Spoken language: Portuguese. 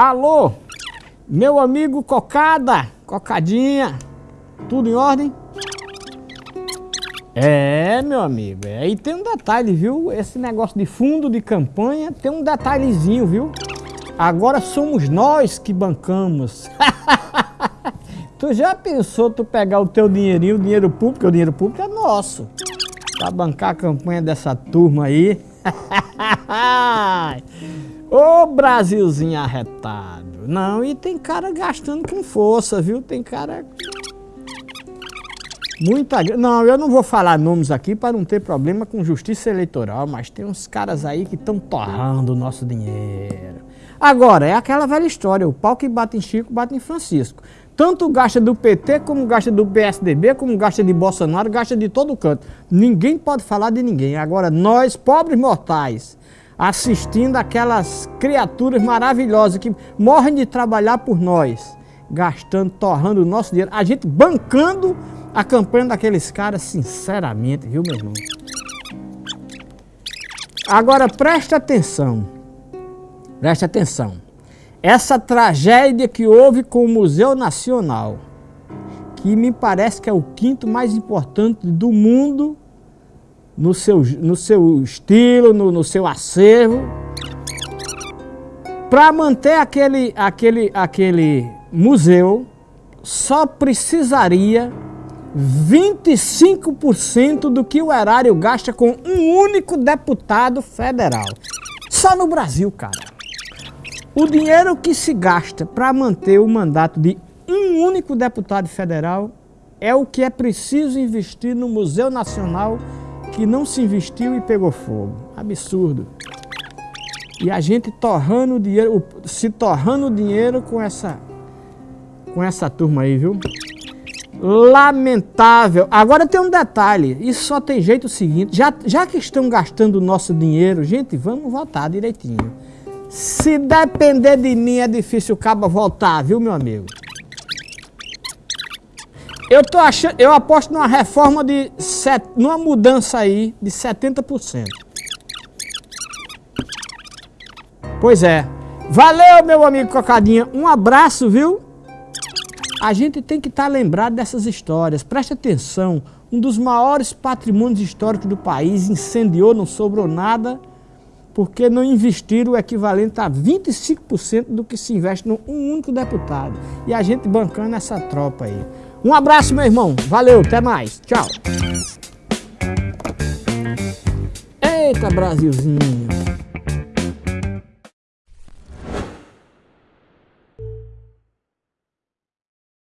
Alô, meu amigo Cocada, Cocadinha, tudo em ordem? É, meu amigo, é, e tem um detalhe, viu? Esse negócio de fundo de campanha tem um detalhezinho, viu? Agora somos nós que bancamos. tu já pensou tu pegar o teu dinheirinho, o dinheiro público, o dinheiro público é nosso, pra bancar a campanha dessa turma aí? Ô Brasilzinho arretado. Não, e tem cara gastando com força, viu? Tem cara... Muita... Não, eu não vou falar nomes aqui para não ter problema com justiça eleitoral, mas tem uns caras aí que estão torrando o nosso dinheiro. Agora, é aquela velha história, o pau que bate em Chico, bate em Francisco. Tanto gasta do PT, como gasta do PSDB, como gasta de Bolsonaro, gasta de todo canto. Ninguém pode falar de ninguém. Agora, nós, pobres mortais, assistindo aquelas criaturas maravilhosas que morrem de trabalhar por nós, gastando, torrando o nosso dinheiro, a gente bancando a campanha daqueles caras, sinceramente, viu, meu irmão? Agora preste atenção, preste atenção. Essa tragédia que houve com o Museu Nacional, que me parece que é o quinto mais importante do mundo no seu, no seu estilo, no, no seu acervo, para manter aquele, aquele, aquele museu, só precisaria 25% do que o erário gasta com um único deputado federal. Só no Brasil, cara. O dinheiro que se gasta para manter o mandato de um único deputado federal é o que é preciso investir no Museu Nacional que não se investiu e pegou fogo. Absurdo. E a gente torrando dinheiro, se torrando dinheiro com essa, com essa turma aí, viu? Lamentável. Agora tem um detalhe, isso só tem jeito o seguinte, já, já que estão gastando o nosso dinheiro, gente, vamos votar direitinho. Se depender de mim é difícil o cabo voltar, viu meu amigo? Eu tô achando, eu aposto numa reforma de set, numa mudança aí de 70%. Pois é. Valeu, meu amigo Cocadinha. Um abraço, viu? A gente tem que estar tá lembrado dessas histórias. Preste atenção. Um dos maiores patrimônios históricos do país incendiou, não sobrou nada, porque não investiram o equivalente a 25% do que se investe num único deputado. E a gente bancando essa tropa aí. Um abraço, meu irmão. Valeu, até mais. Tchau. Eita, Brasilzinho.